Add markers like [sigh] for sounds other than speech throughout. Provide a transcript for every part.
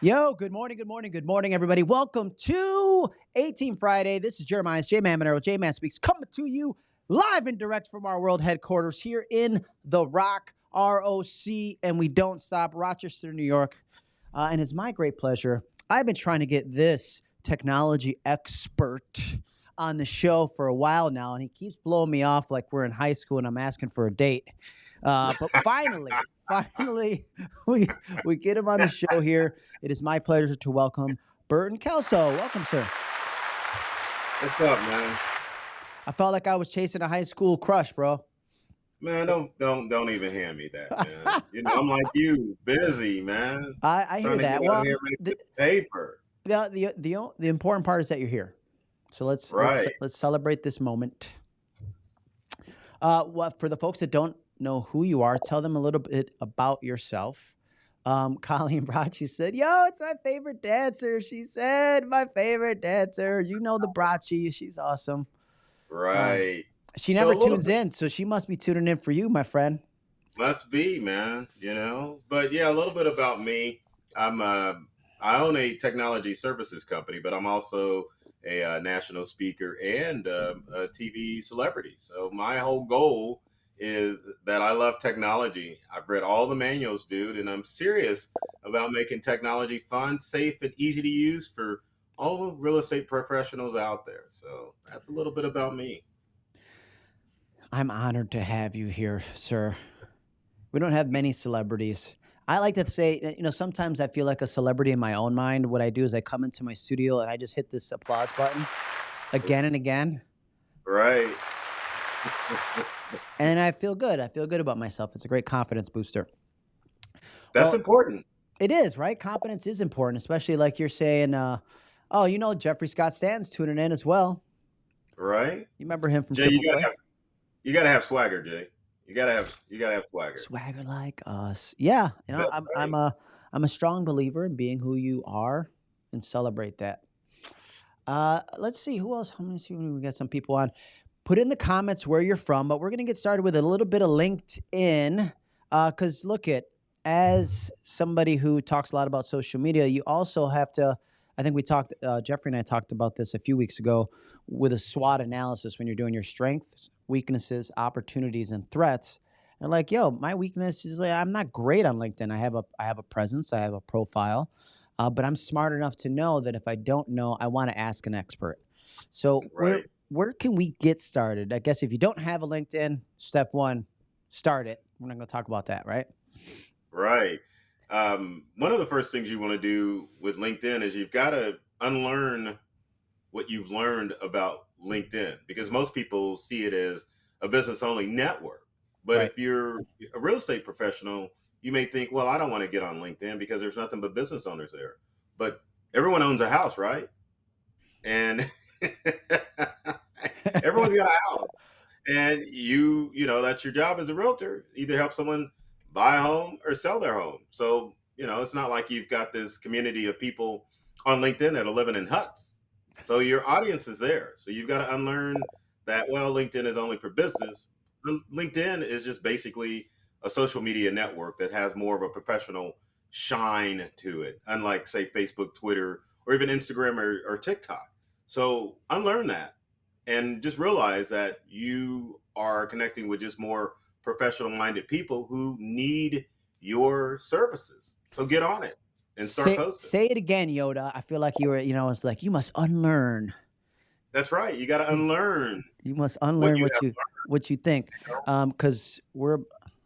Yo, good morning, good morning, good morning, everybody. Welcome to 18 Friday. This is Jeremiah's J Man Monero. J Man Speaks coming to you live and direct from our world headquarters here in the Rock, ROC, and we don't stop, Rochester, New York. Uh, and it's my great pleasure. I've been trying to get this technology expert on the show for a while now, and he keeps blowing me off like we're in high school and I'm asking for a date. Uh, but [laughs] finally, finally, [laughs] we we get him on the show here. It is my pleasure to welcome Burton Kelso. Welcome, sir. What's up, man? I felt like I was chasing a high school crush, bro. Man, don't don't don't even hand me that, man. [laughs] you know, I'm like you, busy, man. I, I hear that. Well, here and make the, the paper. the the the o- the important part is that you're here. So let's let's, let's celebrate this moment. Uh, what for the folks that don't know who you are, tell them a little bit about yourself. Um, [laughs] Colleen Bracci said, "Yo, it's my favorite dancer." She said, "My favorite dancer." You know the Bracci. She's awesome. Right. She never a little tunes in, so she must be tuning in for you, my friend. Must be, man. You know. But yeah, a little bit about me. I'm uh I own a technology services company, but I'm also a uh, national speaker and uh, a TV celebrity. So my whole goal is that I love technology. I've read all the manuals, dude, and I'm serious about making technology fun, safe, and easy to use for all the real estate professionals out there. So that's a little bit about me. I'm honored to have you here, sir. We don't have many celebrities. I like to say, you know, sometimes I feel like a celebrity in my own mind. What I do is I come into my studio and I just hit this applause button again and again. Right. And then I feel good. I feel good about myself. It's a great confidence booster. That's Well, important. it is, right? Confidence is important, especially like you're saying, uh, oh, you know, Jeffrey Scott Stanton's tuning in as well. Right. You remember him from Jay, you gotta Play? have you gotta have swagger, Jay. You gotta have you gotta have swagger. Swagger like us. Yeah, you know, That's I'm I'm a I'm a strong believer in being who you are and celebrate that. Uh, let's see who else. How many see we got some people on. Put in the comments where you're from, but we're gonna get started with a little bit of LinkedIn. Uh, cause look at as somebody who talks a lot about social media, you also have to. I think we talked. Uh, Jeffrey and I talked about this a few weeks ago with a SWOT analysis when you're doing your strengths, weaknesses, opportunities, and threats. And like, yo, my weakness is like I'm not great on LinkedIn. I have a I have a presence, I have a profile, uh, but I'm smart enough to know that if I don't know, I want to ask an expert. So where where can we get started? I guess if you don't have a LinkedIn, step one, start it. We're not going to talk about that, right? Right. Um, one of the first things you want to do with LinkedIn is you've got to unlearn what you've learned about LinkedIn because most people see it as a business only network. But Right. if you're a real estate professional, you may think, well, I don't want to get on LinkedIn because there's nothing but business owners there. But everyone owns a house, right? And [laughs] everyone's got a house. And you, you know, that's your job as a realtor, either help someone buy a home or sell their home. So, you know, it's not like you've got this community of people on LinkedIn that are living in huts. So your audience is there. So you've got to unlearn that, well, LinkedIn is only for business. LinkedIn is just basically a social media network that has more of a professional shine to it, unlike, say, Facebook, Twitter, or even Instagram or, or TikTok. So unlearn that and just realize that you are connecting with just more professional minded people who need your services. So get on it and start say, posting. say it again, Yoda. I feel like you were, you know, it's like you must unlearn. That's right. You got to unlearn You must what unlearn you what you what you think. learned. Um, because we're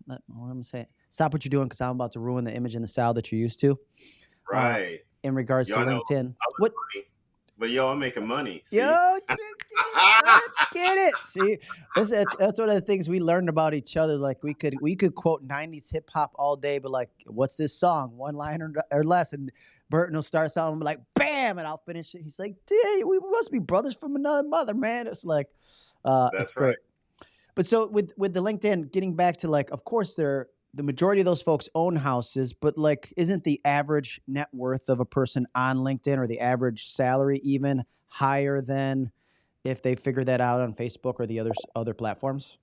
let- what I'm gonna. Stop what you're doing because I'm about to ruin the image and the style that you're used to. Uh, Right. in regards Y'all to know LinkedIn. What money, but yo, I'm making money. See? yo get it, [laughs] get it. See, that's, that's that's one of the things we learned about each other. Like we could we could quote '90s hip hop all day, but like, what's this song? One line or, or less, and Burton will start something like bam, and I'll finish it. He's like, "Dude, we must be brothers from another mother, man." It's like, uh, it's That's great. right. But so with with the LinkedIn, getting back to like, of course, they're the majority of those folks own houses, but like, isn't the average net worth of a person on LinkedIn or the average salary even higher than if they figure that out on Facebook or the other other platforms?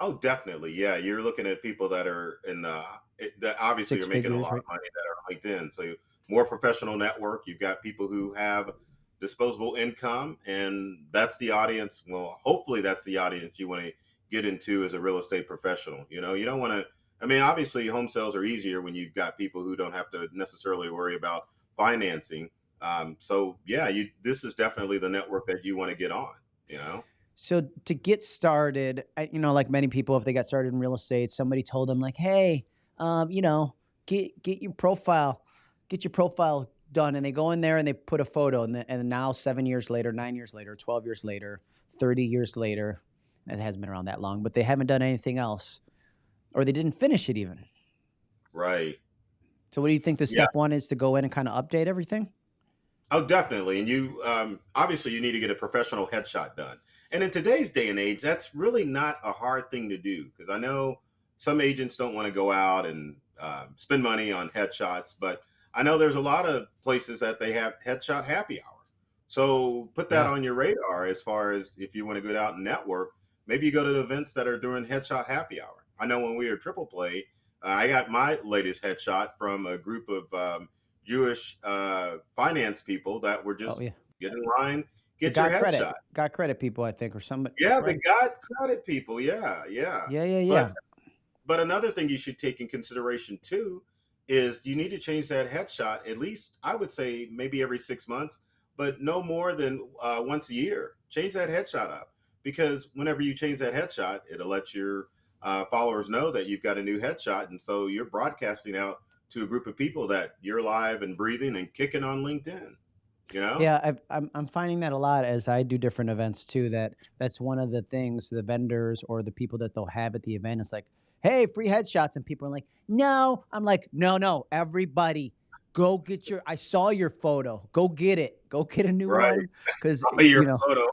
Oh, definitely. Yeah, you're looking at people that are in uh it, that obviously are Six making a figures, lot of money that are on LinkedIn. So more professional network. You've got people who have disposable income, and that's the audience. Well, hopefully that's the audience you want to get into as a real estate professional. You know, you don't want to. I mean, obviously, home sales are easier when you've got people who don't have to necessarily worry about financing. Um, so yeah, you this is definitely the network that you want to get on. You know. So to get started, you know, like many people, if they got started in real estate, somebody told them like, "Hey, um, you know, get get your profile, get your profile done," and they go in there and they put a photo, and, the, and now seven years later, nine years later, twelve years later, thirty years later, it hasn't been around that long, but they haven't done anything else, or they didn't finish it even. Right. So, what do you think the Yeah. step one is to go in and kind of update everything? Oh, definitely. And you, um, obviously, you need to get a professional headshot done. And in today's day and age, that's really not a hard thing to do because I know some agents don't want to go out and uh, spend money on headshots, but I know there's a lot of places that they have headshot happy hour. So put that Yeah. on your radar as far as if you want to go out and network. Maybe you go to the events that are doing headshot happy hour. I know when we were triple play, uh, I got my latest headshot from a group of um, Jewish uh, finance people that were Oh just yeah, get in line, get your got credit, headshot. got credit people, I think, or somebody, Yeah, the right? God credit people. Yeah, yeah. Yeah, yeah, But but another thing you should take in consideration too is you need to change that headshot at least I would say maybe every six months, but no more than uh, once a year. Change that headshot up because whenever you change that headshot, it'll let your uh, followers know that you've got a new headshot, and so you're broadcasting out to a group of people that you're live and breathing and kicking on LinkedIn. You know? Yeah, I've, I'm I'm finding that a lot as I do different events too. That that's one of the things the vendors or the people that they'll have at the event is like, "Hey, free headshots," and people are like, "No." I'm like, "No, no, everybody, go get your. I saw your photo. Go get it. Go get a new Right. one because [laughs] your you know photo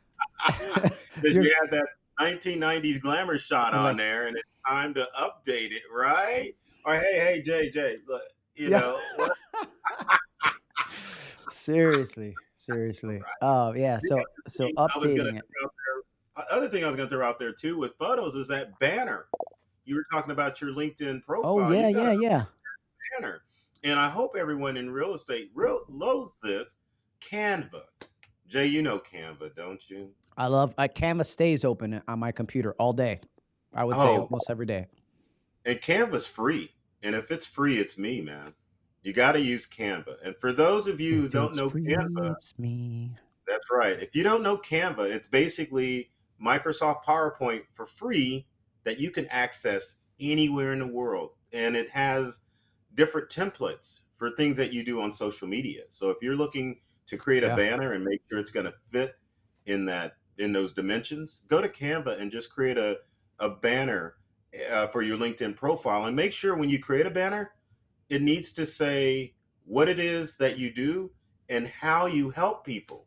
[laughs] [laughs] because you had that 1990s glamour shot on there, and it's time to update it, right? Or hey, hey, Jay, Jay, look, you yeah." know [laughs] seriously, [laughs] seriously. Right. Oh yeah. So so thing I was gonna updating it. there, uh, other thing I was gonna throw out there too with photos is that banner. You were talking about your LinkedIn profile. Oh profile. yeah, yeah, yeah. banner, and I hope everyone in real estate real loathes this Canva. Jay, you know Canva, don't you? I love. Uh, I Canva stays open on my computer all day. I would say Oh, almost every day. And Canva's free. And if it's free, it's me, man. You got to use Canva. And for those of you who don't know free, Canva, it's me. that's right. If you don't know Canva, it's basically Microsoft PowerPoint for free that you can access anywhere in the world. And it has different templates for things that you do on social media. So if you're looking to create a Yeah. banner and make sure it's going to fit in that in those dimensions, go to Canva and just create a a banner uh, for your LinkedIn profile and make sure when you create a banner, it needs to say what it is that you do and how you help people.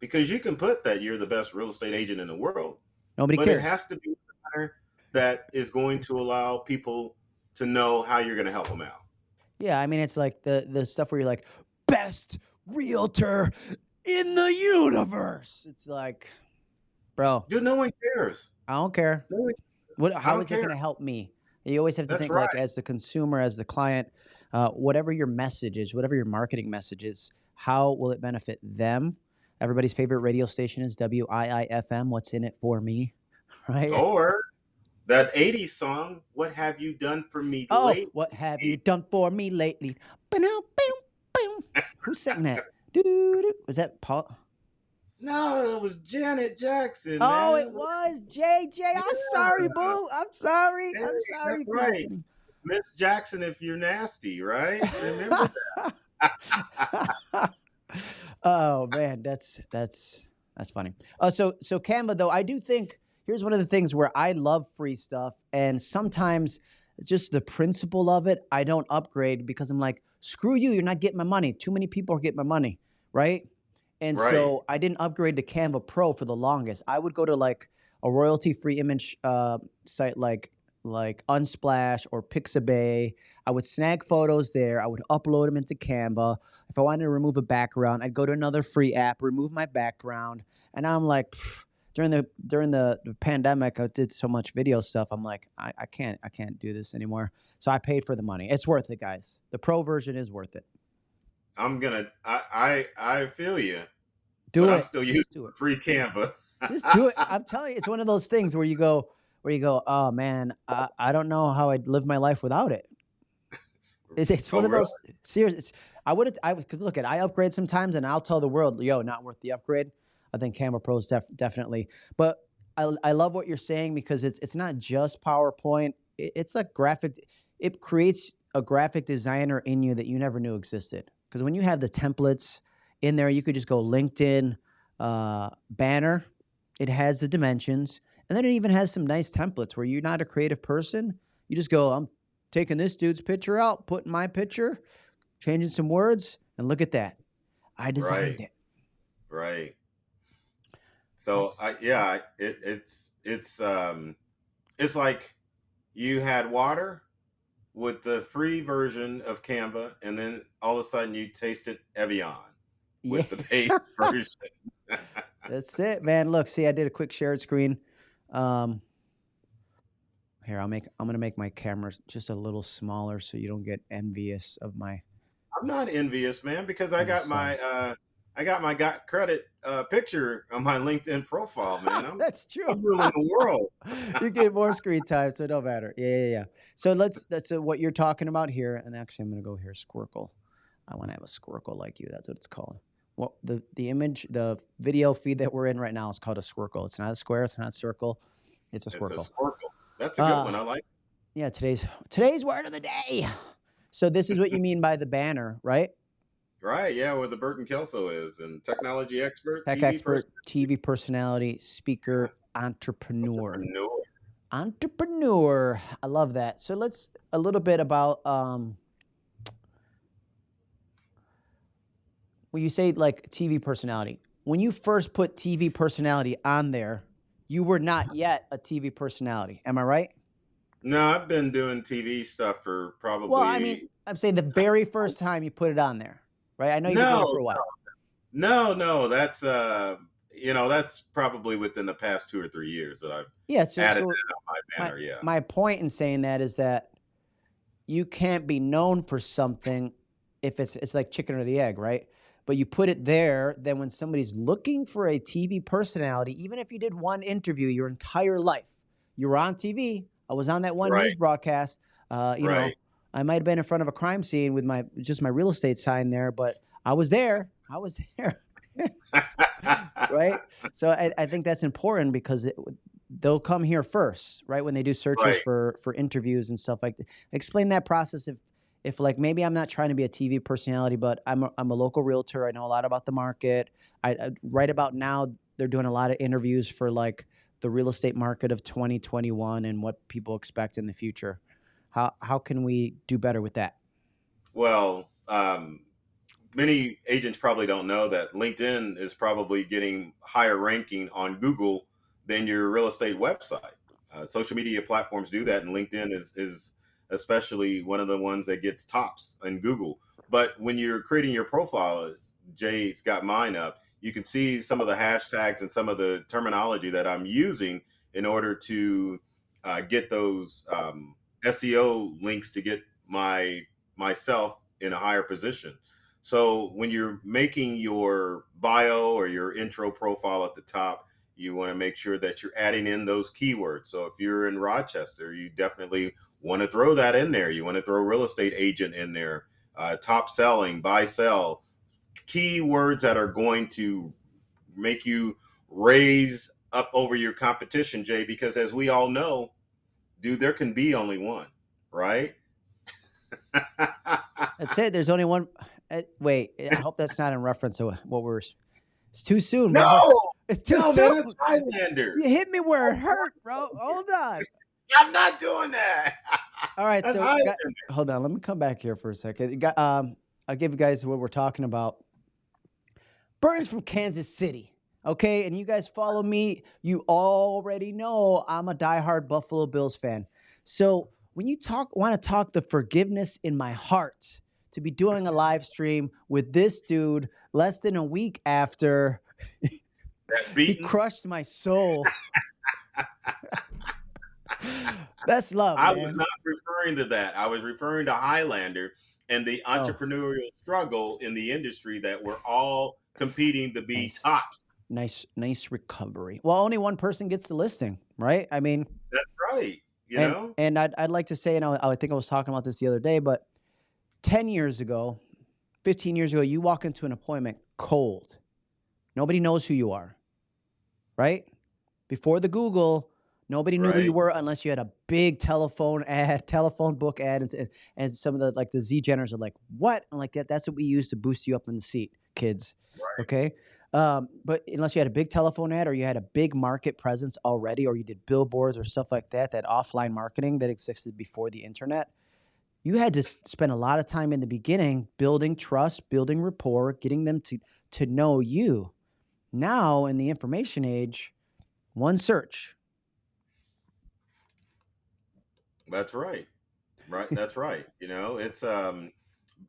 Because you can put that you're the best real estate agent in the world, Nobody but it has to be a banner that is going to allow people to know how you're going to help them out. Yeah, I mean, it's like the the stuff where you're like best realtor in the universe. It's like, bro, Dude, no one cares. I don't care. No one, What? How is it going to help me? You always have to That's think right. like as the consumer, as the client, uh, whatever your message is, whatever your marketing message is, how will it benefit them? Everybody's favorite radio station is WIIFM. What's in it for me? [laughs] Right? Or that 80s song, What Have You Done For Me Oh, Lately? what have you done for me lately? Ba-dum, boom, boom. Who sang that? Doo-doo. Was that Paul? No, it was Janet Jackson, Oh, it was JJ. I'm sorry, boo. I'm sorry. Hey, I'm sorry right. Miss Jackson, if you're nasty, right? Remember [laughs] that. [laughs] oh man, that's that's that's funny. Uh, so so Canva though, I do think here's one of the things where I love free stuff, and sometimes just the principle of it, I don't upgrade because I'm like, screw you, you're not getting my money. Too many people are getting my money, right? And Right. so I didn't upgrade to Canva Pro for the longest. I would go to like a royalty-free image uh, site like like Unsplash or Pixabay. I would snag photos there. I would upload them into Canva. If I wanted to remove a background, I'd go to another free app, remove my background, and I'm like, "Pff, during the during the, the pandemic, I did so much video stuff. I'm like, I, I can't I can't do this anymore. So I paid for the money. It's worth it, guys. The pro version is worth it. I'm gonna. I I, I feel you, Do but it. I'm still using Just do it. free Canva. Just do it. I'm [laughs] telling you, it's one of those things where you go, where you go, oh man, I, I don't know how I'd live my life without it. It's, it's oh, one of really? those serious. It's, I would I because look at, I upgrade sometimes, and I'll tell the world, yo, not worth the upgrade. I think Canva Pro is def, definitely, but I, I love what you're saying because it's it's not just PowerPoint. It, it's a graphic. It creates a graphic designer in you that you never knew existed. Because when you have the templates in there, you could just go LinkedIn uh, banner. It has the dimensions, and then it even has some nice templates where you're not a creative person. You just go, I'm taking this dude's picture out, putting my picture, changing some words, and look at that. I designed Right. it. Right. So That's I yeah, it, it's it's um it's like you had water with the free version of Canva, and then all of a sudden you tasted Evian yeah. with the paid [laughs] version. [laughs] That's it, man. Look, see, I did a quick shared screen. Um, here, I'll make. I'm gonna make my camera just a little smaller so you don't get envious of my. I'm not envious, man, because I got my uh I got my got credit uh picture on my LinkedIn profile, man. [laughs] I'm That's true. I'm ruling the world. you get more screen time, so it don't matter. Yeah, yeah, yeah. So let's. That's uh, what you're talking about here. And actually, I'm gonna go here. Squircle. I want to have a squircle like you. That's what it's called. What the the image, the video feed that we're in right now is called a squircle. It's not a square. It's not a circle. It's a It's a squircle. That's a good one. Uh, I like. Yeah, today's today's word of the day. So this is what you mean by the banner, right? Right, yeah, where the Burton Kelso is, and technology expert, Tech TV expert, person, TV personality, speaker, entrepreneur. entrepreneur. Entrepreneur. I love that. So let's a little bit about um when you say like TV personality. When you first put TV personality on there, you were not yet a TV personality. Am I right? No, I've been doing TV stuff for probably. Well, I mean, I'm saying the very first time you put it on there, right? I know you've been doing it for a while. no, no. That's uh, you know, that's probably within the past two or three years that I've Yeah, so added so that on my my banner. Yeah, my point in saying that is that you can't be known for something if it's it's like chicken or the egg, right? But you put it there, then when somebody's looking for a TV personality, even if you did one interview your entire life, you were on TV. I was on that one news broadcast. Uh, you know. I might have been in front of a crime scene with my just my real estate sign there, but I was there. I was [laughs] there. right? [laughs] So I, I think that's important because it, they'll come here first, right? When they do searches right. for for interviews and stuff like that. Explain that process if if like maybe I'm not trying to be a TV personality, but I'm a, I'm a local realtor. I know a lot about the market. I, I right about now they're doing a lot of interviews for like the real estate market of 2021 and what people expect in the future. How how can we do better with that? Well, um, many agents probably don't know that LinkedIn is probably getting higher ranking on Google than your real estate website. Uh, social media platforms do that, and LinkedIn is is especially one of the ones that gets tops in Google. But when you're creating your profile, as Jay's got mine up, you can see some of the hashtags and some of the terminology that I'm using in order to uh, get those um, SEO links to get my myself in a higher position. So when you're making your bio or your intro profile at the top, you want to make sure that you're adding in those keywords. So if you're in Rochester, you definitely want to throw that in there. You want to throw real estate agent in there, uh, top selling, buy, sell, keywords that are going to make you raise up over your competition, Jay, because as we all know, dude, there can be only one, right? [laughs] That's it. There's only one. Uh, wait, I hope that's not in reference to what we're. It's too soon, bro. no, It's too no, man, soon. that's Highlander. You hit me where it hurt, bro. Hold on. I'm not doing that. [laughs] All right, That's so got, hold on. Let me come back here for a second. You Got, um, I'll give you guys what we're talking about. Burns from Kansas City. Okay, and you guys follow me. You already know I'm a diehard Buffalo Bills fan. So when you talk, want to talk the forgiveness in my heart to be doing a [laughs] live stream with this dude less than a week after [laughs] He crushed my soul. That's love, I was not referring to that. I was referring to Highlander and the Oh. entrepreneurial struggle in the industry that we're all competing to be Nice. tops. Nice, nice recovery. Well, only one person gets the listing, right? I mean, That's right. You and know? and I'd I'd like to say, and I, I think I was talking about this the other day, but ten years ago, fifteen years ago, you walk into an appointment cold. Nobody knows who you are, right? Before the Google, nobody knew who you were unless you had a big telephone ad, [laughs] telephone book ad, and, and some of the like the Z Geners are like, what? I'm like that. That's what we use to boost you up in the seat, kids. Right. Okay. Um, but unless you had a big telephone ad or you had a big market presence already, or you did billboards or stuff like that, that offline marketing that existed before the internet, you had to spend a lot of time in the beginning building trust, building rapport, getting them to to know you. Now in the information age, one search. That's right. Right. That's right. You know, it's um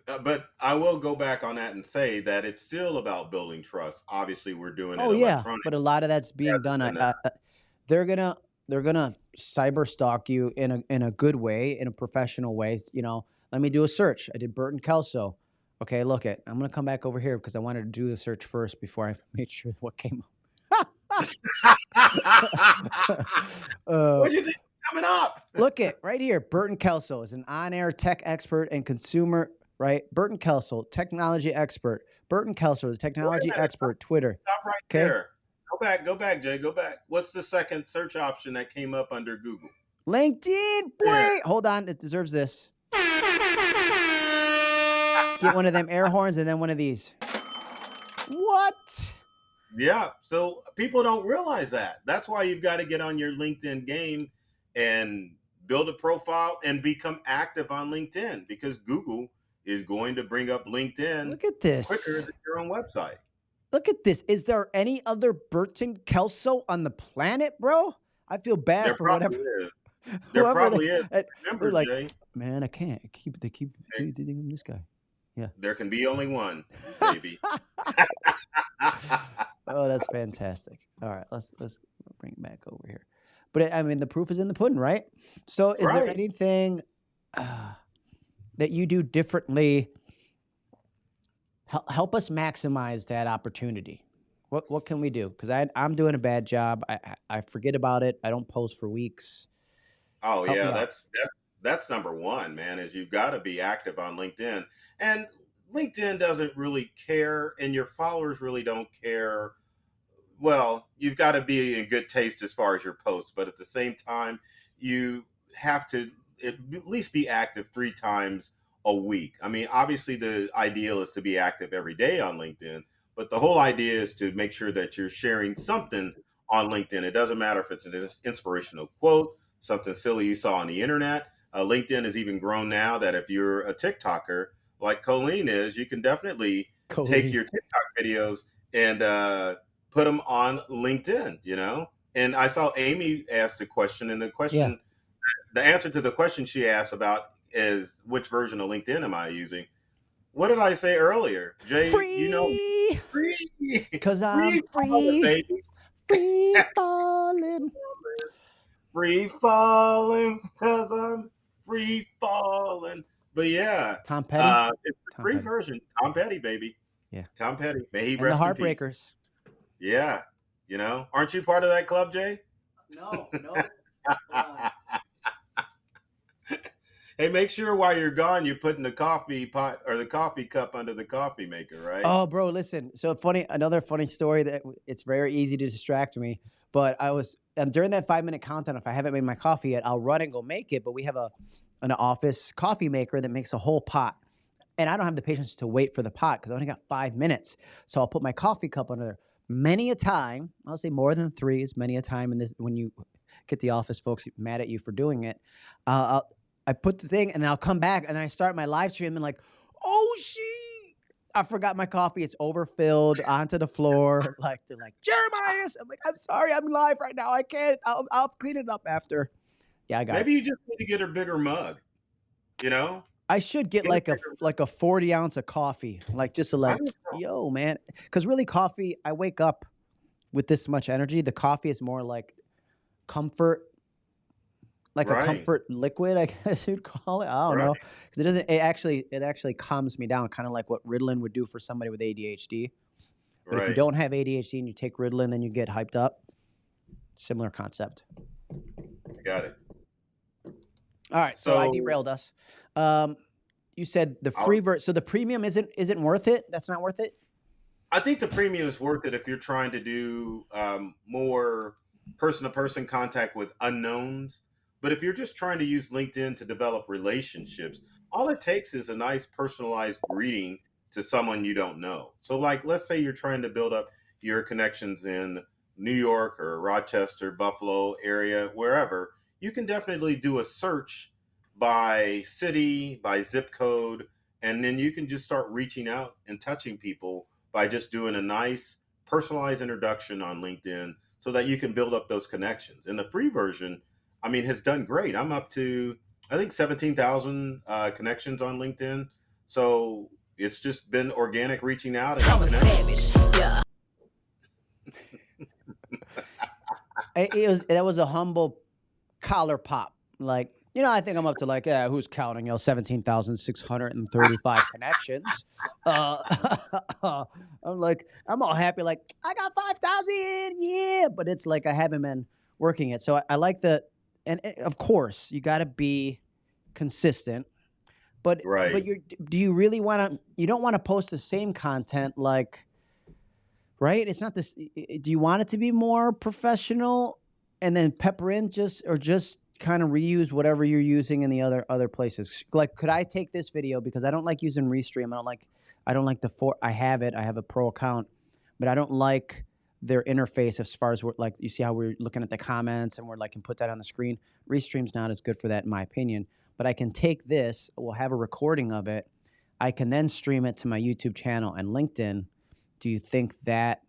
uh, but I will go back on that and say that it's still about building trust. Obviously, we're doing it Oh yeah, but a lot of that's being done. I, I, uh, I- they're gonna they're gonna cyber stalk you in a in a good way, in a professional way. You know, let me do a search. I did Burton Kelso. Okay, look it. I'm gonna come back over here because I wanted to do the search first before I [laughs] made sure what came up. [laughs] [laughs] uh, what do you think coming up? [laughs] look at right here. Burton Kelso is an on-air tech expert and consumer. Right, Burton Kelso, technology expert. Burton Kelso, the technology minute, expert. Twitter. Stop right Okay. there. Go back, go back, Jay. Go back. What's the second search option that came up under Google? LinkedIn, boy. Yeah. Hold on, it deserves this. [laughs] Get one of them air horns and then one of these. What? Yeah. So people don't realize that. That's why you've got to get on your LinkedIn game and build a profile and become active on LinkedIn because Google is going to bring up LinkedIn Look at this. quicker than your own website. Look at this. Is there any other Burton Kelso on the planet, bro? I feel bad There for whatever. is. [laughs] There probably they- is. Remember, like, Jay, Man, I can't I keep. They keep. Hey. They, they this guy. Yeah. There can be only one, baby. [laughs] [laughs] oh, that's fantastic. All right, let's let's bring it back over here. But I mean, the proof is in the pudding, right? So, is there anything uh, that you do differently? Help, help us maximize that opportunity. What what can we do? Because I I'm doing a bad job. I I- forget about it. I don't post for weeks. Oh Help yeah, out. that's that's number one, man. Is you've got to be active on LinkedIn, and LinkedIn doesn't really care, and your followers really don't care. Well, you've got to be in good taste as far as your posts, but at the same time, you have to at least be active three times a week. I mean, obviously, the ideal is to be active every day on LinkedIn, but the whole idea is to make sure that you're sharing something on LinkedIn. It doesn't matter if it's an inspirational quote, something silly you saw on the internet. Uh, LinkedIn has even grown now that if you're a TikToker like Colleen is, you can definitely take Cody. your TikTok videos and uh, put them on LinkedIn, you know? And I saw Amy asked a question, and the question, the answer to the question she asked about is which version of LinkedIn am I using? What did I say earlier? Jay, free. you know, free. Cause I'm falling, free, baby. free [laughs] falling. Free falling, cause I'm free falling. But yeah, Tom Petty uh, it's the Tom free Petty. version. Tom Petty, baby. Yeah. Tom Petty. May he and the rest in peace. Heartbreakers. Yeah. You know, aren't you part of that club, Jay? No, no. [laughs] hey, make sure while you're gone, you're putting the coffee pot or the coffee cup under the coffee maker, right? Oh, bro, listen. So funny. Another funny story that it's very easy to distract me. But I was um, during that five minute countdown. If I haven't made my coffee yet, I'll run and go make it. But we have a an office coffee maker that makes a whole pot, and I don't have the patience to wait for the pot because I only got five minutes. So I'll put my coffee cup under there. Many a time, I'll say more than three is many a time. And this when you get the office folks mad at you for doing it, uh, I'll, I put the thing and then I'll come back and then I start my live stream and like, oh shit. I forgot my coffee. It's overfilled onto the floor. [laughs] Like they're like Jeremiah. I'm like, I'm sorry, I'm live right now. I can't. I'll, I'll clean it up after. Yeah, I got. Maybe it. you just need to get a bigger mug. You know, I should get like a like a forty ounce of coffee, like just to like, yo, man. Because really, coffee. I wake up with this much energy. The coffee is more like comfort, like a comfort liquid, [laughs] I guess you'd call it. I don't know because it doesn't. It actually it actually calms me down, kind of like what Ritalin would do for somebody with ADHD. But if you don't have ADHD and you take Ritalin, then you get hyped up. Similar concept. I got it. All right, so, I derailed us. Um, you said the free ver so the premium isn't isn't worth it. That's not worth it. I think the premium is worth it if you're trying to do um, more person to person contact with unknowns. But if you're just trying to use LinkedIn to develop relationships, all it takes is a nice personalized greeting to someone you don't know. So, like, let's say you're trying to build up your connections in New York or Rochester, Buffalo area, wherever, you can definitely do a search by city, by zip code, and then you can just start reaching out and touching people by just doing a nice personalized introduction on LinkedIn so that you can build up those connections. And the free version, I mean, has done great. I'm up to, I think, 17,000 uh, connections on LinkedIn. So it's just been organic reaching out and I'm a savage. Yeah. [laughs] It, it was that was a humble collar pop. Like you know, I think I'm up to like yeah, who's counting? You know, seventeen thousand six hundred and thirty-five [laughs] connections. Uh, [laughs] I'm like, I'm all happy. Like I got five thousand, yeah. But it's like I haven't been working it. So I, I like the, and eh, of course you got to be consistent. But Right. but you're do you really want to? You don't want to post the same content like right? It's not this. Do you want it to be more professional, and then pepper in just or just kind of reuse whatever you're using in the other other places? Like, could I take this video because I don't like using Restream. I don't like. I don't like the for. I have it. I have a pro account, but I don't like their interface as far as we're like. You see how we're looking at the comments and we're like can put that on the screen. Restream's not as good for that in my opinion. But I can take this. We'll have a recording of it. I can then stream it to my YouTube channel and LinkedIn do you think that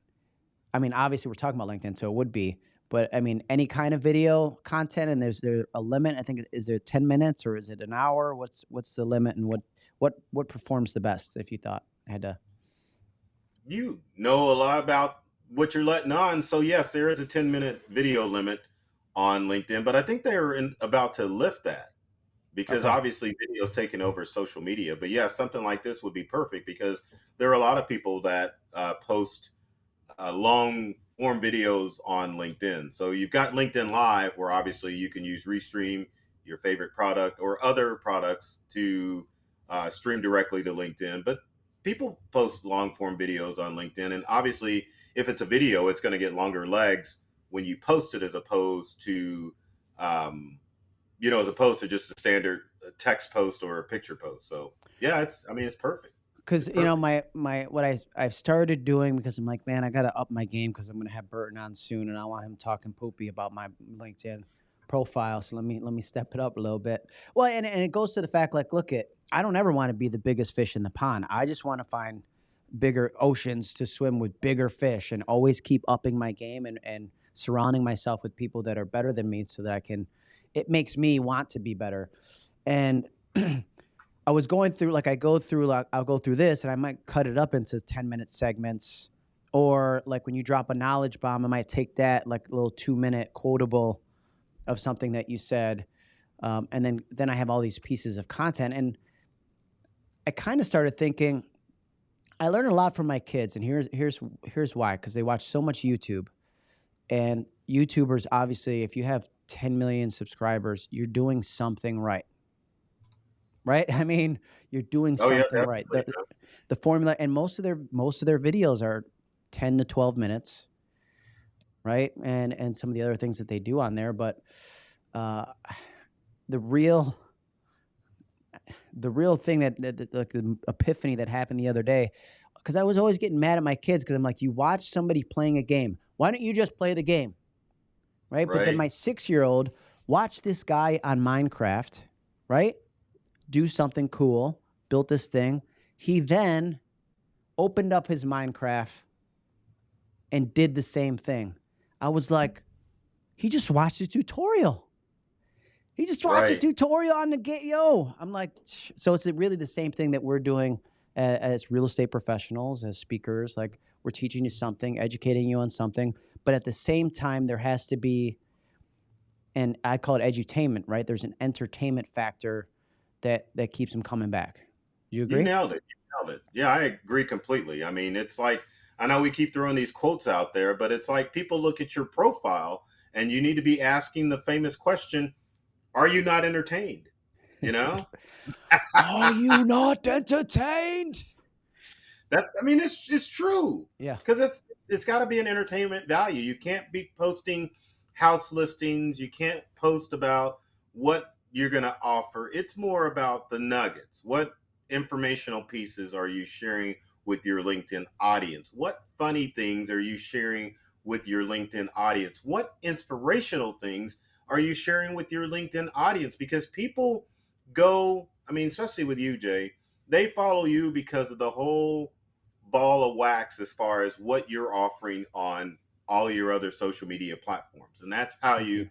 i mean obviously we're talking about linkedin so it would be but i mean any kind of video content and there's there a limit i think is there 10 minutes or is it an hour what's what's the limit and what what what performs the best if you thought i had to you know a lot about what you're letting on. So yes, there is a 10 minute video limit on LinkedIn, but I think they're in, about to lift that because Okay. obviously video's taking over social media. But yeah, something like this would be perfect because there are a lot of people that uh, post uh, long form videos on LinkedIn. So you've got LinkedIn Live, where obviously you can use Restream, your favorite product, or other products to uh, stream directly to LinkedIn. But people post long form videos on LinkedIn, and obviously, if it's a video, it's going to get longer legs when you post it as opposed to, um, you know, as opposed to just a standard uh, text post or a picture post. So yeah, it's I mean, it's perfect. Because you know my my what I I've started doing because I'm like man I gotta up my game because I'm gonna have Burton on soon and I want him talking poopy about my LinkedIn profile so let me let me step it up a little bit. Well, and and it goes to the fact like look at I don't ever want to be the biggest fish in the pond. I just want to find bigger oceans to swim with bigger fish and always keep upping my game and and surrounding myself with people that are better than me so that I can it makes me want to be better. And [clears throat] I was going through like I go through like I'll go through this and I might cut it up into 10 minute segments. Or like when you drop a knowledge bomb I might take that like little 2 minute quotable of something that you said um, and then then I have all these pieces of content. And I kind of started thinking I learn a lot from my kids and here's here's here's why cuz they watch so much YouTube. And YouTubers obviously if you have 10 million subscribers you're doing something right right? [laughs] I mean you're doing Oh yeah, something right. The, the formula and most of their most of their videos are 10 to 12 minutes right? And and some of the other things that they do on there but uh [sighs] the real the real thing that, that, that like the epiphany that happened the other day because i was always getting mad at my kids because i'm like you watch somebody playing a game. Why don't you just play the game? Right, but then my six year old watched this guy on minecraft right do something cool built this thing. He then opened up his minecraft and did the same thing. I was like he just watched a tutorial. He just watched a tutorial on the game yo. I'm like so it's really the same thing that we're doing a- as real estate professionals as speakers like we're teaching you something educating you on something but at the same time, there has to be, and I call it edutainment, right? There's an entertainment factor that that keeps them coming back. Do you agree? You nailed it. You nailed it. Yeah, I agree completely. I mean, it's like I know we keep throwing these quotes out there, but it's like people look at your profile and you need to be asking the famous question, are you not entertained? You know? [laughs] Are you not entertained? That's I mean it's it's true. Yeah. Because it's it's got to be an entertainment value. You can't be posting house listings. You can't post about what you're going to offer. It's more about the nuggets. What informational pieces are you sharing with your LinkedIn audience? What funny things are you sharing with your LinkedIn audience? What inspirational things are you sharing with your LinkedIn audience? Because people go, I mean, especially with you, Jay, they follow you because of the whole ball of wax as far as what you're offering on all your other social media platforms. And that's how you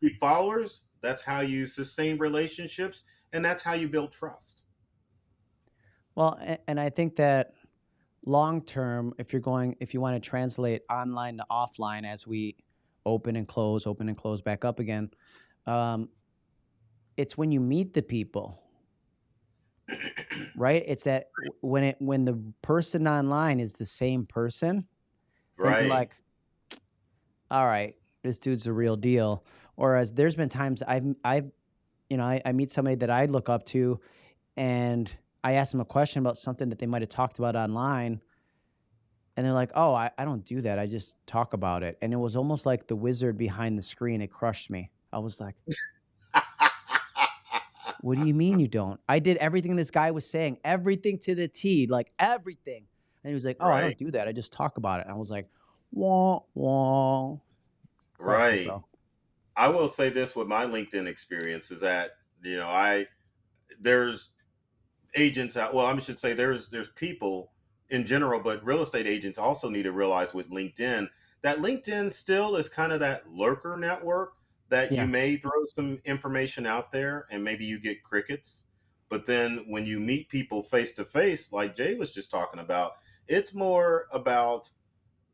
keep followers, that's how you sustain relationships, and that's how you build trust. Well, and I think that long term, if you're going, if you want to translate online to offline as we open and close, open and close back up again, um, it's when you meet the people, [clears throat] right? It's that when it when the person online is the same person, right? Like, all right, this dude's the real deal. Whereas there's been times I've I've you know I, I meet somebody that I look up to, and I ask them a question about something that they might have talked about online, and they're like, "Oh, I, I don't do that. I just talk about it." And it was almost like the wizard behind the screen. It crushed me. I was like, [laughs] "What do you mean you don't? I did everything this guy was saying, everything to the T, like everything." And he was like, "Oh, right. I don't do that. I just talk about it." And I was like, "Wah wah." Right. I will say this with my LinkedIn experience is that you know I there's agents out. Well, I should say there's there's people in general, but real estate agents also need to realize with LinkedIn that LinkedIn still is kind of that lurker network that yeah. you may throw some information out there and maybe you get crickets. But then when you meet people face to face, like Jay was just talking about, it's more about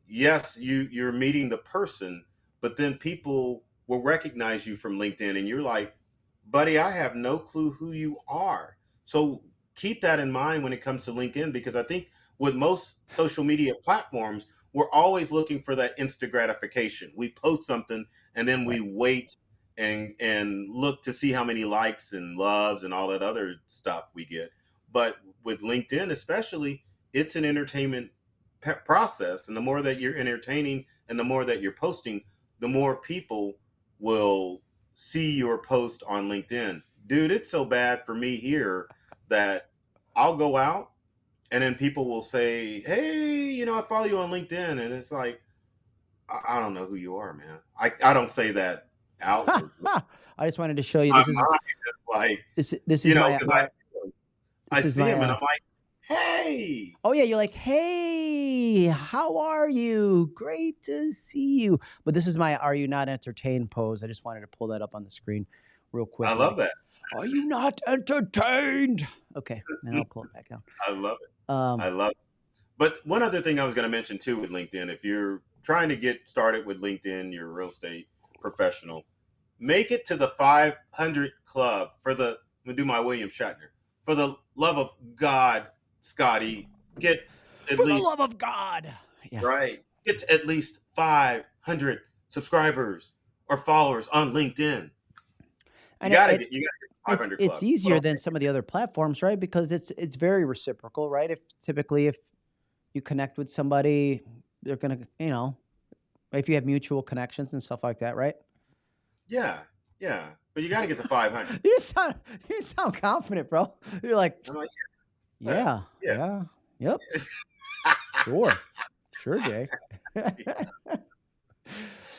yes, you you're meeting the person, but then people will recognize you from LinkedIn and you're like, buddy, I have no clue who you are. So keep that in mind when it comes to LinkedIn because I think with most social media platforms, we're always looking for that instant gratification. We post something and then we wait and and look to see how many likes and loves and all that other stuff we get. But with LinkedIn especially, it's an entertainment process and the more that you're entertaining and the more that you're posting, the more people will see your post on LinkedIn. Dude, it's so bad for me here that I'll go out and then people will say, "Hey, you know, I follow you on LinkedIn," and it's like, I, I don't know who you are, man. I, I don't say that out. [laughs] I just wanted to show you this is like this this is you know my, my, I, I see him and I'm like, hey. Oh yeah, you're like, hey, how are you? Great to see you. But this is my "Are you not entertained?" pose. I just wanted to pull that up on the screen real quick. I love that. Are you not entertained? Okay, now I'll pull it back down. I love it. Um, I love it. But one other thing I was going to mention too with LinkedIn, if you're trying to get started with LinkedIn, you're a real estate professional, make it to the 500 club for the, I'm going to do my William Shatner. For the love of God, Scotty, get at for least. The love of God. Yeah. Right. Get at least 500 subscribers or followers on LinkedIn. You gotta get, you gotta it's, it's easier than some of the other platforms, right? Because it's it's very reciprocal, right? If typically if you connect with somebody, they're gonna, you know, if you have mutual connections and stuff like that, right? Yeah, yeah. But you got to get to 500. [laughs] you sound you sound confident, bro. You're like, like yeah, yeah, yeah, yep, sure, sure, [laughs] Jay. [laughs]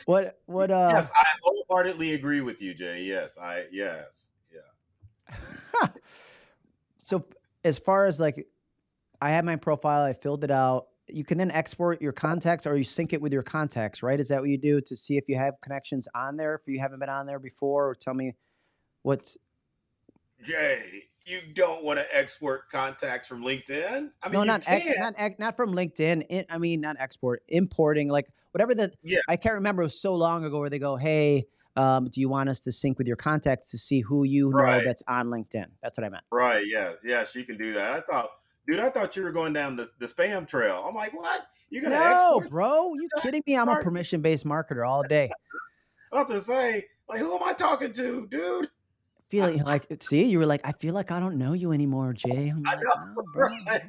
what what uh? Yes, I wholeheartedly agree with you, Jay. Yes, I yes. Yeah. [laughs] so as far as like, I have my profile, I filled it out. You can then export your contacts or you sync it with your contacts, right? Is that what you do to see if you have connections on there? If you haven't been on there before, or tell me what's. Jay, you don't want to export contacts from LinkedIn. I mean, no, not ex, not not from LinkedIn. It, I mean, not export, importing. Like, whatever the Yeah. I can't remember. It was so long ago where they go, "Hey, um, do you want us to sync with your contacts to see who you know Right. that's on LinkedIn?" That's what I meant. Right. Yeah. Yeah. She can do that. I thought, dude, I thought you were going down the, the spam trail. I'm like, what? You're gonna No, export? bro, you kidding me? I'm a permission-based marketer all day. [laughs] I was to say, like, who am I talking to, dude? Feeling like, see, you were like, I feel like I don't know you anymore, Jay. I'm I like, know, no, [laughs] right?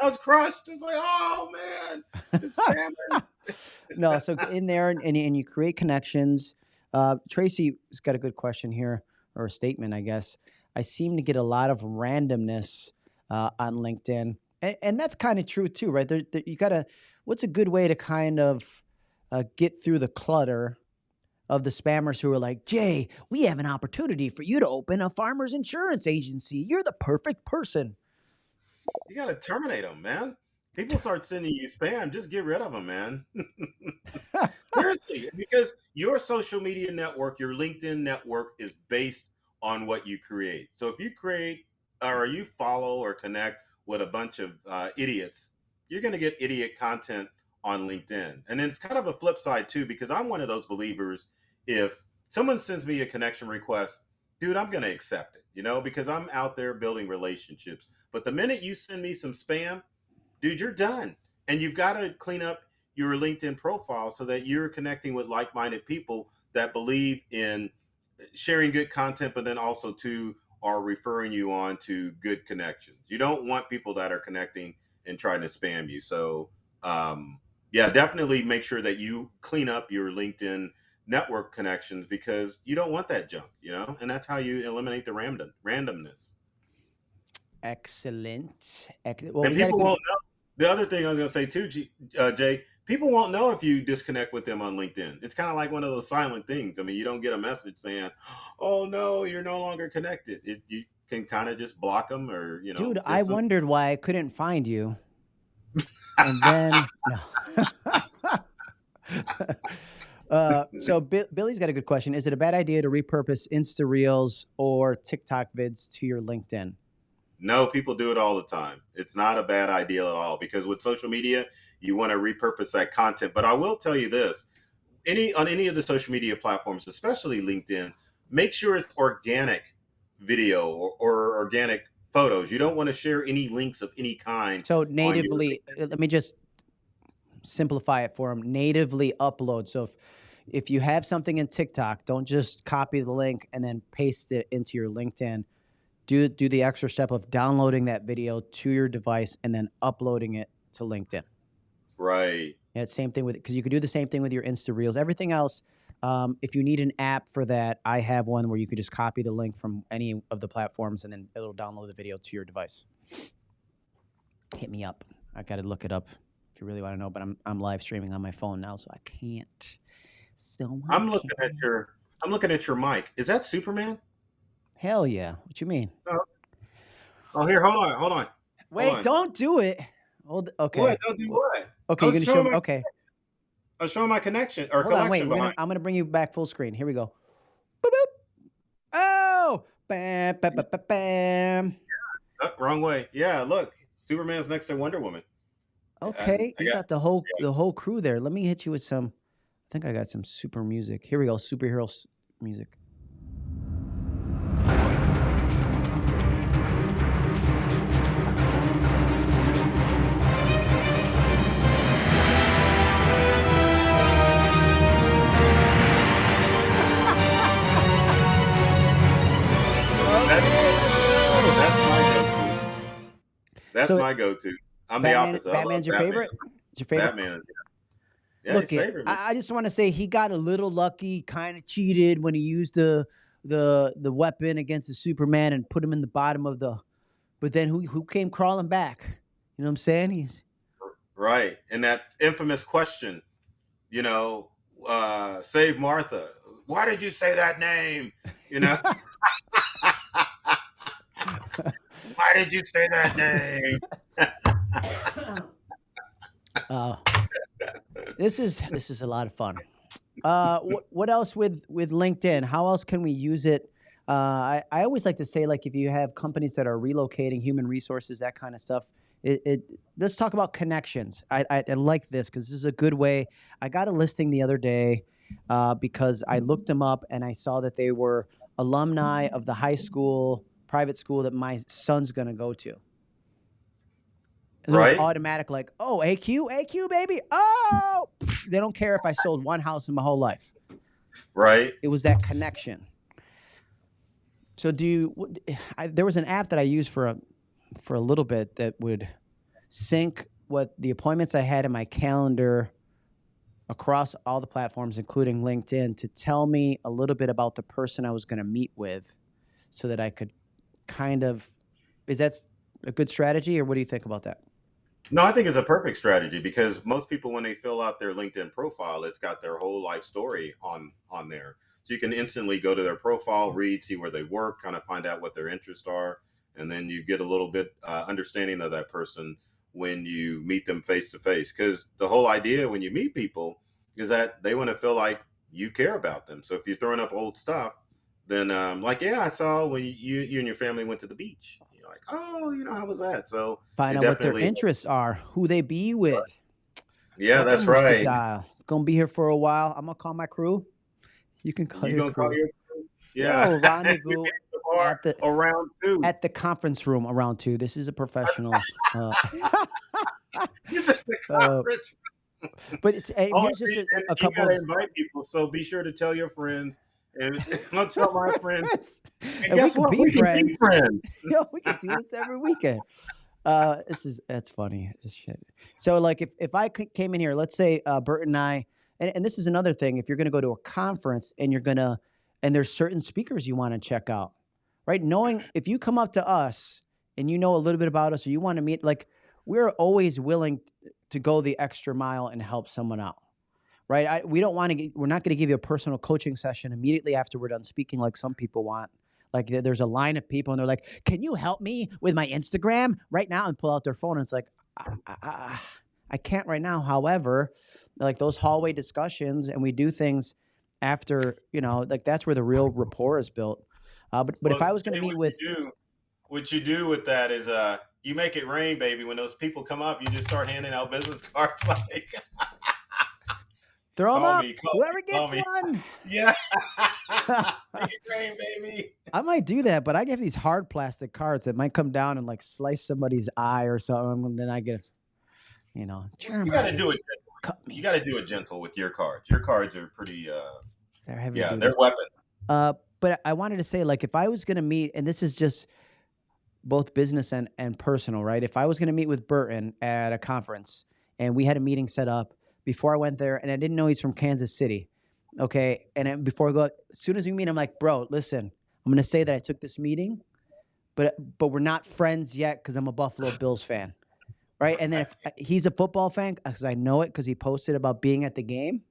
I was crushed. It's like, oh man, [laughs] no, so in there and, and, you- and you create connections. Uh, Tracy's got a good question here, or a statement, I guess. I seem to get a lot of randomness uh, on LinkedIn, and, and that's kind of true too, right? There, there, you gotta. What's a good way to kind of uh, get through the clutter of the spammers who are like, Jay, we have an opportunity for you to open a farmers insurance agency. You're the perfect person. You gotta terminate them, man. People start sending you spam. Just get rid of them, man. [laughs] Seriously, because your social media network, your LinkedIn network, is based on what you create. So if you create or you follow or connect with a bunch of uh, idiots, you're going to get idiot content on LinkedIn. And then it's kind of a flip side too, because I'm one of those believers. If someone sends me a connection request, dude, I'm going to accept it, you know, because I'm out there building relationships. But the minute you send me some spam, dude, you're done. And you've got to clean up your LinkedIn profile so that you're connecting with like minded people that believe in sharing good content, but then also to are referring you on to good connections. You don't want people that are connecting and trying to spam you. So, um, yeah, definitely make sure that you clean up your LinkedIn network connections because you don't want that junk, you know, and that's how you eliminate the random randomness. Excellent. Ex- well, and we people won't know. The other thing I was going to say too, G, uh, Jay, people won't know if you disconnect with them on LinkedIn. It's kind of like one of those silent things. I mean, you don't get a message saying, "Oh no, you're no longer connected." It, you can kind of just block them, or you know. Dude, I some- wondered why I couldn't find you. and then no. [laughs] [laughs] [laughs] uh, [laughs] so Bi- Billy's got a good question. Is it a bad idea to repurpose Insta Reels or TikTok vids to your LinkedIn? No, people do it all the time. It's not a bad idea at all because with social media, you want to repurpose that content. But I will tell you this: any on any of the social media platforms, especially LinkedIn, make sure it's organic video or, or organic photos. You don't want to share any links of any kind. So natively, let me just simplify it for them. Natively upload. So if if you have something in TikTok, don't just copy the link and then paste it into your LinkedIn. Do do the extra step of downloading that video to your device and then uploading it to LinkedIn. Right. Yeah, same thing with because you could do the same thing with your Insta Reels. Everything else, um, if you need an app for that, I have one where you could just copy the link from any of the platforms and then it'll download the video to your device. Hit me up. I got to look it up if you really want to know. But I'm I'm live streaming on my phone now, so I can't. So I I'm looking at can't. your I'm looking at your mic. Is that Superman? Hell yeah! What you mean? Uh, oh, here, hold on, hold on. Wait, on. don't do it. Hold. Okay. What? Don't do what? Okay, you're gonna show my- Okay. I was showing my connection or Hold on, wait. gonna. I'm gonna bring you back full screen. Here we go. Boop, boop. Oh, bam, bam, bam, bam, bam. Oh, wrong way. Yeah, look, Superman's next to Wonder Woman. Okay, I you got- got the whole the whole crew there. Let me hit you with some. I think I got some super music. Here we go, superhero s- music. That's oh, So- my go-to. I'm Batman- the opposite. Batman's your Batman. favorite? It's your favorite. Batman. Yeah, Look, it, favorite. I, I just want to say he got a little lucky, kind of cheated when he used the the the weapon against the Superman and put him in the bottom of the. But then who who came crawling back? You know what I'm saying? He's Right. And that infamous question, you know, uh, save Martha. Why did you say that name? You know, [laughs] [laughs] why did you say that name? [laughs] [laughs] uh, this is this is a lot of fun. Uh, what what else with with LinkedIn? How else can we use it? Uh, I I always like to say like if you have companies that are relocating human resources, that kind of stuff, It, it let's talk about connections. I, I, I like this because this is a good way. I got a listing the other day uh, because I looked them up and I saw that they were alumni of the high school private school that my son's going to go to. And it was Right? automatic, like, oh, AQ, AQ, baby. Oh, they don't care if I sold one house in my whole life. Right? It was that connection. So do you? I, there was an app that I used for a for a little bit that would sync what the appointments I had in my calendar across all the platforms, including LinkedIn, to tell me a little bit about the person I was going to meet with, so that I could kind of. Is that a good strategy, or what do you think about that? No, I think it's a perfect strategy because most people, when they fill out their LinkedIn profile, it's got their whole life story on on there. So you can instantly go to their profile, read, see where they work, kind of find out what their interests are, and then you get a little bit uh, understanding of that person when you meet them face to face. Because the whole idea when you meet people is that they want to feel like you care about them. So if you're throwing up old stuff, then um, like yeah, I saw when you you and your family went to the beach. Like, oh, you know, how was that? So Find out what their interests are, who they be with. Yeah, that's right. Dial. Gonna be here for a while. I'm gonna call my crew. You can call You your gonna call crew. your crew? Yeah. [laughs] Yo, rendezvous at the at the around two. at the conference room around two. This is a professional. Uh, He's at the uh, but it's, Oh, here's just a, a you couple. gotta Of, invite people, so be sure to tell your friends. And [laughs] I'll tell my friends. and And we guess can what? be We can be friends. [laughs] Yo, we can do this every weekend. Uh, this is that's funny as shit. So like if if I came in here, let's say uh, Bert and I, and, and this is another thing. If you're going to go to a conference and you're gonna, and there's certain speakers you want to check out, right? Knowing if you come up to us and you know a little bit about us, or you want to meet, like we're always willing to go the extra mile and help someone out. Right? I, we don't want to. We're not going to give you a personal coaching session immediately after we're done speaking, like some people want. Like there's a line of people and they're like, "Can you help me with my Instagram right now?" And pull out their phone and it's like, "I, I, I- I can't right now." However, like those hallway discussions and we do things after, you know, like that's where the real rapport is built. Uh, but but if I was going to meet with, you do, what you do with that is, uh, you make it rain, baby. When those people come up, you just start handing out business [laughs] cards like, [laughs] throw them "Call up, me, whoever gets me." one. [laughs] Yeah. [laughs] rain, baby. I might do that, but I get these hard plastic cards that might come down and like slice somebody's eye or something, and then I get, you know, You got to do it. cut me. You got to do it gentle with your cards. Your cards are pretty. Uh, They're heavy yeah, they're weapons. Uh, but I wanted to say, like, if I was going to meet, and this is just both business and, and personal, right? If I was going to meet with Burton at a conference and we had a meeting set up before I went there, and I didn't know he's from Kansas City, okay? And before I go, as soon as we meet, I'm like, bro, listen, I'm going to say that I took this meeting, but but we're not friends yet because I'm a Buffalo Bills fan, right? And then if he's a football fan, because I know it because he posted about being at the game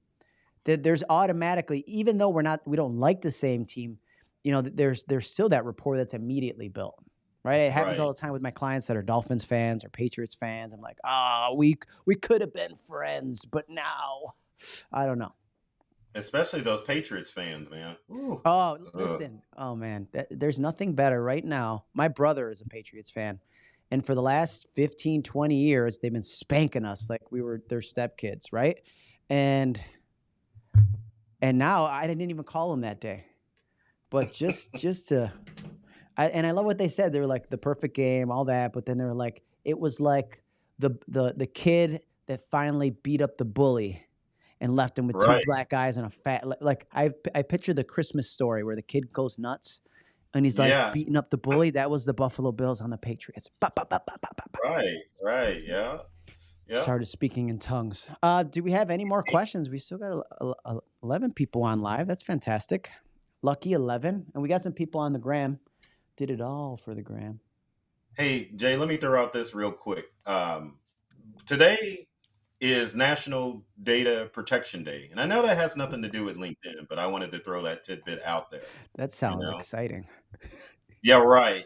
that there's automatically even though we're not we don't like the same team you know there's there's still that rapport that's immediately built right? It happens all the time with my clients that are dolphins fans or patriots fans. I'm like ah we we could have been friends but now. I don't know. Especially those Patriots fans, man. Ooh. oh Ugh. listen. Oh man. There's nothing better right now. My brother is a patriots fan and for the last 15 20 years they've been spanking us like we were their stepkids right? And and now i didn't even call him that day. But just [laughs] just to I, and i love what they said they were like the perfect game all that but then they were like it was like the the the kid that finally beat up the bully and left him with two black eyes and a fat like i i picture the christmas story where the kid goes nuts and he's like Yeah. beating up the bully that was the buffalo bills on the patriots ba, ba, ba. Right. Right. Yeah. Yeah. started speaking in tongues uh do we have any more questions we still got a- a- a- 11 people on live that's fantastic lucky 11 and we got some people on the gram did it all for the gram Hey, Jay, let me throw out this real quick. Um, today is National Data Protection Day. And I know that has nothing to do with LinkedIn, but I wanted to throw that tidbit out there. that sounds know. exciting Yeah, right.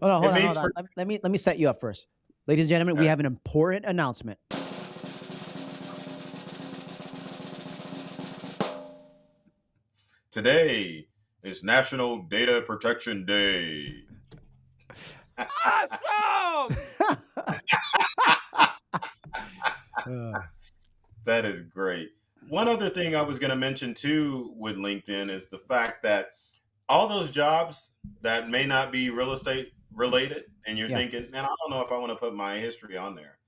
hold on [laughs] hold on hold on let me let me set you up first ladies and gentlemen we have an important announcement today is National Data Protection Day. awesome. [laughs] That is great. One other thing I was going to mention too with LinkedIn is the fact that all those jobs that may not be real estate related, and you're Yeah. thinking, man, I don't know if I want to put my history on there.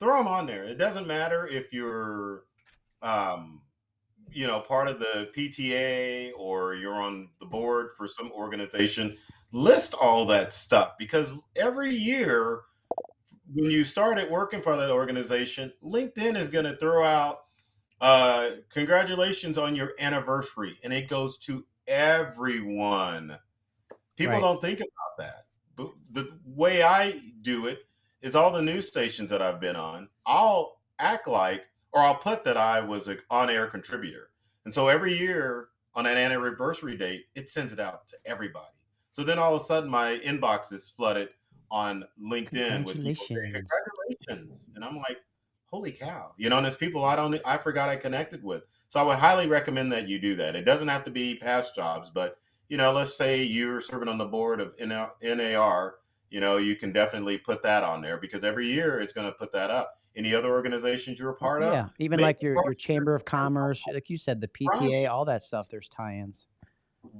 Throw them on there. It doesn't matter if you're, um, you know, part of the PTA or you're on the board for some organization. List all that stuff because every year when you started working for that organization, LinkedIn is going to throw out uh, congratulations on your anniversary, and it goes to everyone. People Right. don't think about that. But the way I do it is all the news stations that I've been on, I'll act like, or I'll put that I was an on air contributor. And so every year on an anniversary date, it sends it out to everybody. So then all of a sudden, my inbox is flooded on LinkedIn with people saying, Congratulations. congratulations. And I'm like, holy cow. You know, and there's people I don't, I forgot I connected with. So I would highly recommend that you do that. It doesn't have to be past jobs, but, you know, let's say you're serving on the board of NAR, you know, you can definitely put that on there because every year it's going to put that up. Any other organizations you're a part of? yeah, even like your your chamber of commerce, like you said, the PTA, all that stuff. There's tie-ins.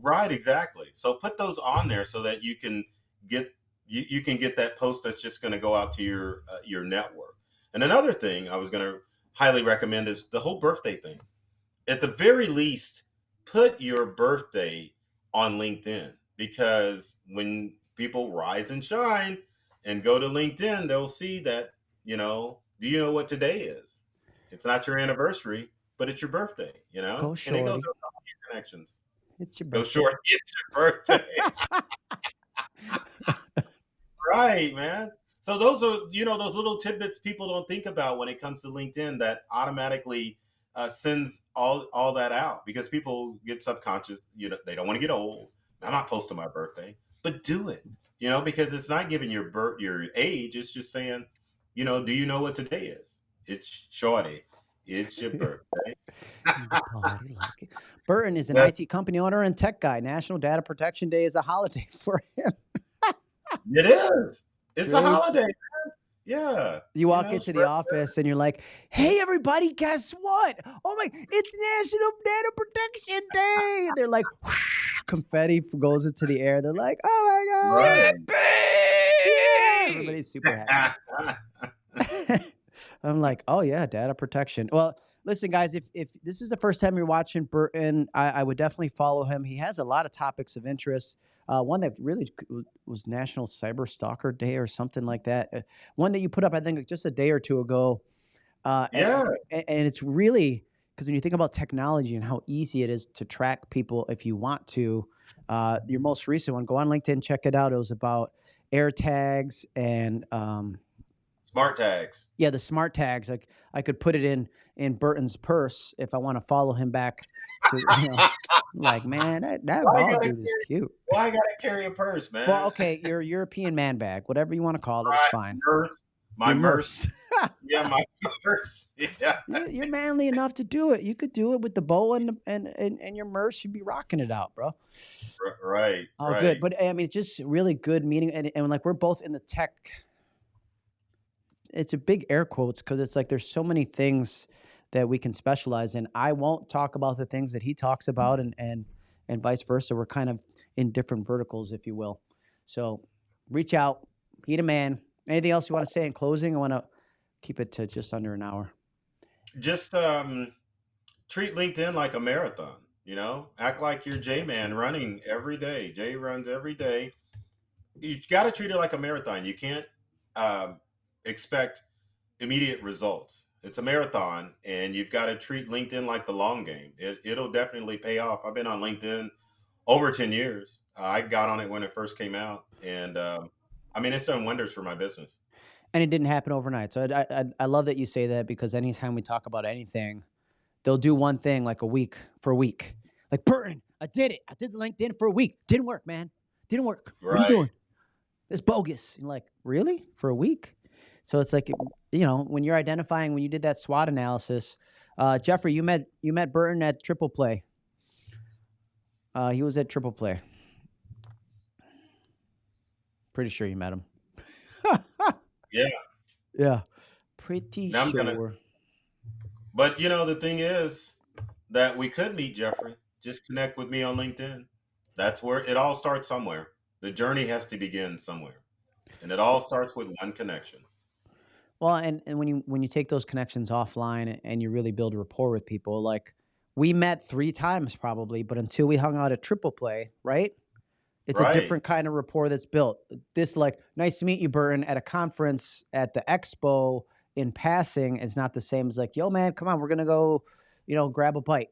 Right, exactly. So put those on there so that you can get you, you can get that post that's just going to go out to your uh, your network. And another thing I was going to highly recommend is the whole birthday thing. At the very least, put your birthday on LinkedIn because when people rise and shine and go to LinkedIn, they'll see that, you know, do you know what today is? It's not your anniversary, but it's your birthday, you know? Go and it goes to all your connections. It's your birthday. Go short, [laughs] it's your birthday. [laughs] right, man. So those are you know those little tidbits people don't think about when it comes to LinkedIn that automatically uh, sends all all that out because people get subconscious. You know they don't want to get old. I'm not posting my birthday, but do it. You know because it's not giving your birth your age. It's just saying, you know, do you know what today is? It's shorty. It's your [laughs] birthday. Oh, like it. Burton is an Yeah. IT company owner and tech guy. National Data Protection Day is a holiday [laughs] for him. It is. It's a holiday. Man. Yeah. You walk know, into the office and you're like, "Hey, everybody, guess what? Oh my, it's National Data Protection Day!" And they're like, [laughs] confetti goes into the air. They're like, "Oh my god!" Right. Yeah, everybody's super happy. [laughs] I'm like, oh yeah, data protection. Well, listen, guys, if if this is the first time you're watching Burton, I, I would definitely follow him. He has a lot of topics of interest. Uh, one that really was National Cyber Stalker Day or something like that. Uh, one that you put up, I think, just a day or two ago. Uh, yeah. and, and it's really because when you think about technology and how easy it is to track people if you want to, uh, your most recent one, go on LinkedIn, check it out. It was about air tags and um, Smart tags. yeah, the smart tags. Like I could put it in in Burton's purse if I want to follow him back. To, you know, [laughs] like man, that, that bald dude is cute. Why I gotta carry a purse, man? Well, okay, your European man bag, whatever you want to call it, it's fine. Purse. My Your merce. [laughs] Yeah, my [laughs] purse. Yeah. You're, you're manly enough to do it. You could do it with the bow and the- and and, and your merce. You'd be rocking it out, bro. R- Right. Oh, right. good. But I mean, it's just really good meeting, and, and like we're both in the tech. It's a big air quotes because it's like there's so many things that we can specialize in. I won't talk about the things that he talks about, and and and vice versa. We're kind of in different verticals, if you will. So reach out, meet a man. Anything else you want to say in closing? I want to keep it to just under an hour. Just um, treat LinkedIn like a marathon. You know, act like you're J Man running every day. Jay runs every day. You got to treat it like a marathon. You can't um, expect immediate results. It's a marathon, and you've got to treat LinkedIn like the long game. It, it'll definitely pay off. I've been on LinkedIn over 10 years. I got on it when it first came out, and um, I mean, it's done wonders for my business. And it didn't happen overnight. So I, I I love that you say that because anytime we talk about anything, they'll do one thing like a week for a week. Like Burton, I did it. I did the LinkedIn for a week. Didn't work, man. Didn't work. What are you doing? It's bogus. And like, really? For a week? So it's like, you know, when you're identifying when you did that SWOT analysis, uh, Jeffrey, you met you met Burton at Triple Play. Uh, he was at Triple Play. Pretty sure you met him. [laughs] Yeah. Yeah. Pretty Now I'm gonna sure. but you know the thing is that we could meet Jeffrey. Just connect with me on LinkedIn. That's where it all starts somewhere. The journey has to begin somewhere. And it all starts with one connection. Well, and and when you when you take those connections offline and you really build rapport with people, like we met 3 times probably, but until we hung out at Triple Play, right? It's a different kind of rapport that's built. This like, "Nice to meet you, Burton," at a conference at the expo in passing is not the same as like, "Yo, man, come on, we're gonna go, you know, grab a bite."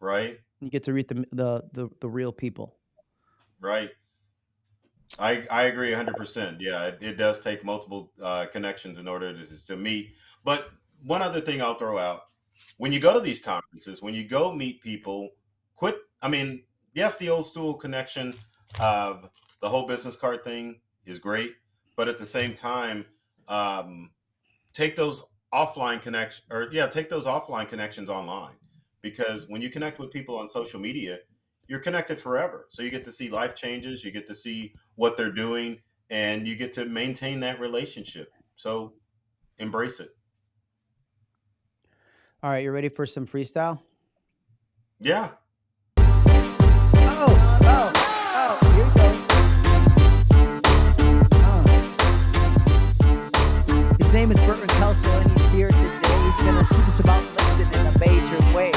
Right. You get to meet the the the, the real people. Right. I I agree 100%. Yeah, it, it does take multiple uh, connections in order to, to meet. But one other thing I'll throw out when you go to these conferences, when you go meet people, quit. I mean, yes, the old school connection of the whole business card thing is great, but at the same time, um, take those offline connections, or yeah, take those offline connections online because when you connect with people on social media, you're connected forever. So you get to see life changes, you get to see what they're doing, and you get to maintain that relationship. So embrace it. All right, you ready for some freestyle? Yeah. Name is Burton Kelso, and he's here today. He's gonna teach us about LinkedIn in a major way.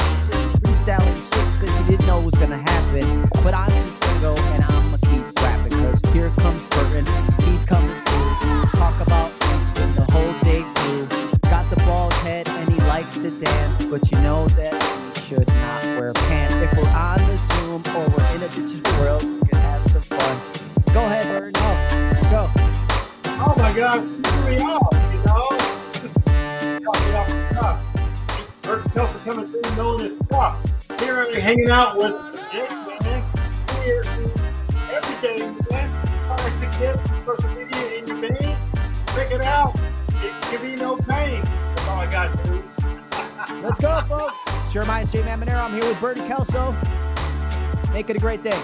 Freestyling shit because he didn't know was gonna happen. But I'm gonna go and I'm gonna keep rapping because here comes Burton. He's coming through. Talk about the whole day through. Got the bald head and he likes to dance, but you know that he should not wear pants. If we're on the Zoom or we're in a digital world, we can have some fun. Go ahead, Burton. Oh, go. Oh my gosh, here we are, Coming through knowing his stuff. Here I'm hanging out with Jake, man. Here every day, man. Trying to get social media in your veins. Check it out. It can be no pain. That's all I got, dude. [laughs] Let's go, folks. Sure, my Jay Manero. I'm here with Burton Kelso. Make it a great day.